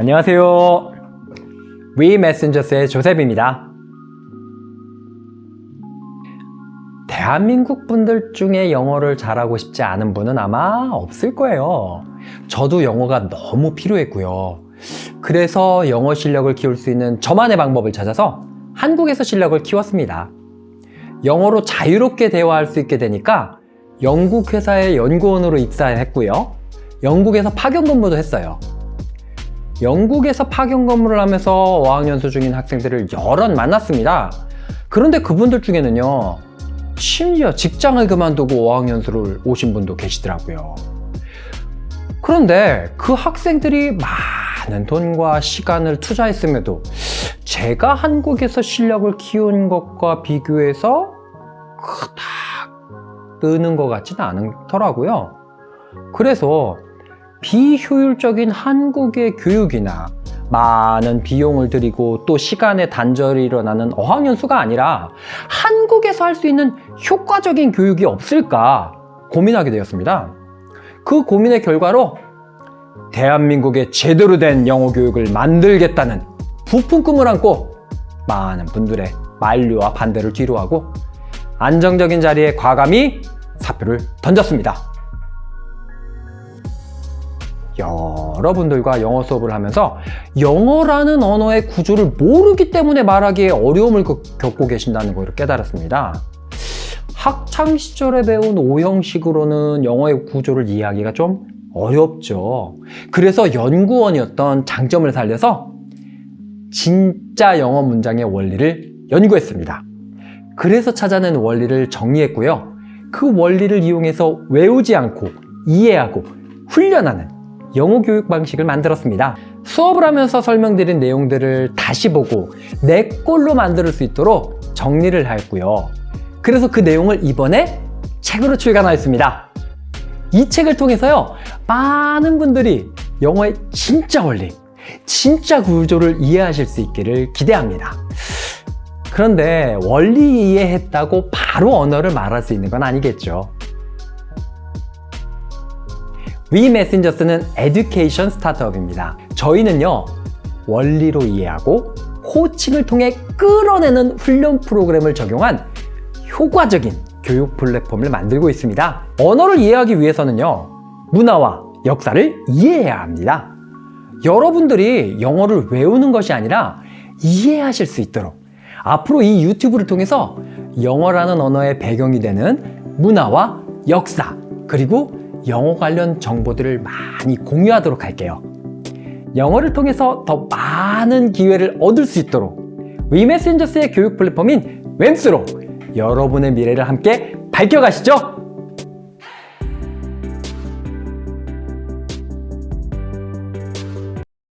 안녕하세요. 위 메신저스의 조셉입니다. 대한민국 분들 중에 영어를 잘하고 싶지 않은 분은 아마 없을 거예요. 저도 영어가 너무 필요했고요. 그래서 영어 실력을 키울 수 있는 저만의 방법을 찾아서 한국에서 실력을 키웠습니다. 영어로 자유롭게 대화할 수 있게 되니까 영국 회사의 연구원으로 입사했고요. 영국에서 파견 근무도 했어요. 영국에서 파견 근무를 하면서 어학연수 중인 학생들을 여럿 만났습니다. 그런데 그분들 중에는요, 심지어 직장을 그만두고 어학연수를 오신 분도 계시더라고요. 그런데 그 학생들이 많은 돈과 시간을 투자했음에도 제가 한국에서 실력을 키운 것과 비교해서 그닥 느는 것 같지는 않더라고요. 그래서 비효율적인 한국의 교육이나 많은 비용을 들이고 또 시간의 단절이 일어나는 어학연수가 아니라 한국에서 할 수 있는 효과적인 교육이 없을까 고민하게 되었습니다. 그 고민의 결과로 대한민국의 제대로 된 영어 교육을 만들겠다는 부푼 꿈을 안고 많은 분들의 만류와 반대를 뒤로하고 안정적인 자리에 과감히 사표를 던졌습니다. 여러분들과 영어 수업을 하면서 영어라는 언어의 구조를 모르기 때문에 말하기에 어려움을 겪고 계신다는 걸 깨달았습니다. 학창 시절에 배운 오형식으로는 영어의 구조를 이해하기가 좀 어렵죠. 그래서 연구원이었던 장점을 살려서 진짜 영어 문장의 원리를 연구했습니다. 그래서 찾아낸 원리를 정리했고요. 그 원리를 이용해서 외우지 않고 이해하고 훈련하는 영어 교육 방식을 만들었습니다. 수업을 하면서 설명드린 내용들을 다시 보고 내 꼴로 만들 수 있도록 정리를 하였고요. 그래서 그 내용을 이번에 책으로 출간하였습니다. 이 책을 통해서요, 많은 분들이 영어의 진짜 원리, 진짜 구조를 이해하실 수 있기를 기대합니다. 그런데 원리 이해했다고 바로 언어를 말할 수 있는 건 아니겠죠. 위 메신저스는 에듀케이션 스타트업입니다. 저희는요, 원리로 이해하고 코칭을 통해 끌어내는 훈련 프로그램을 적용한 효과적인 교육 플랫폼을 만들고 있습니다. 언어를 이해하기 위해서는요, 문화와 역사를 이해해야 합니다. 여러분들이 영어를 외우는 것이 아니라 이해하실 수 있도록 앞으로 이 유튜브를 통해서 영어라는 언어의 배경이 되는 문화와 역사 그리고 영어 관련 정보들을 많이 공유하도록 할게요. 영어를 통해서 더 많은 기회를 얻을 수 있도록 위메신저스의 교육 플랫폼인 웸스로 여러분의 미래를 함께 밝혀가시죠.